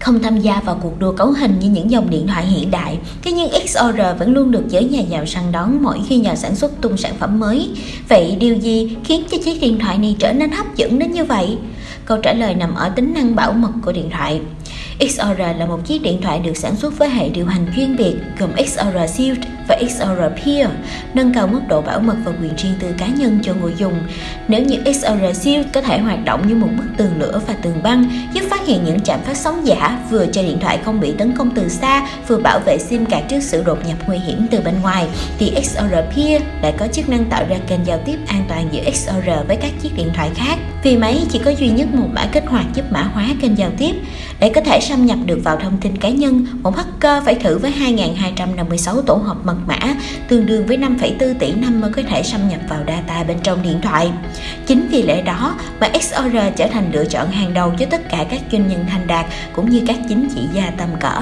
Không tham gia vào cuộc đua cấu hình như những dòng điện thoại hiện đại, thế nhưng XOR vẫn luôn được giới nhà giàu săn đón mỗi khi nhà sản xuất tung sản phẩm mới. Vậy điều gì khiến cho chiếc điện thoại này trở nên hấp dẫn đến như vậy? Câu trả lời nằm ở tính năng bảo mật của điện thoại. XR là một chiếc điện thoại được sản xuất với hệ điều hành chuyên biệt gồm XR Shield và XR Peer, nâng cao mức độ bảo mật và quyền riêng tư cá nhân cho người dùng. Nếu như XR Shield có thể hoạt động như một bức tường lửa và tường băng, giúp phát hiện những trạm phát sóng giả vừa cho điện thoại không bị tấn công từ xa, vừa bảo vệ SIM card trước sự đột nhập nguy hiểm từ bên ngoài, thì XR Peer lại có chức năng tạo ra kênh giao tiếp an toàn giữa XR với các chiếc điện thoại khác. Vì máy chỉ có duy nhất một mã kích hoạt giúp mã hóa kênh giao tiếp. Để có thể xâm nhập được vào thông tin cá nhân, một hacker phải thử với 2.256 tổ hợp mật mã, tương đương với 5,4 tỷ năm mới có thể xâm nhập vào data bên trong điện thoại. Chính vì lẽ đó mà XOR trở thành lựa chọn hàng đầu cho tất cả các doanh nhân thành đạt cũng như các chính trị gia tầm cỡ.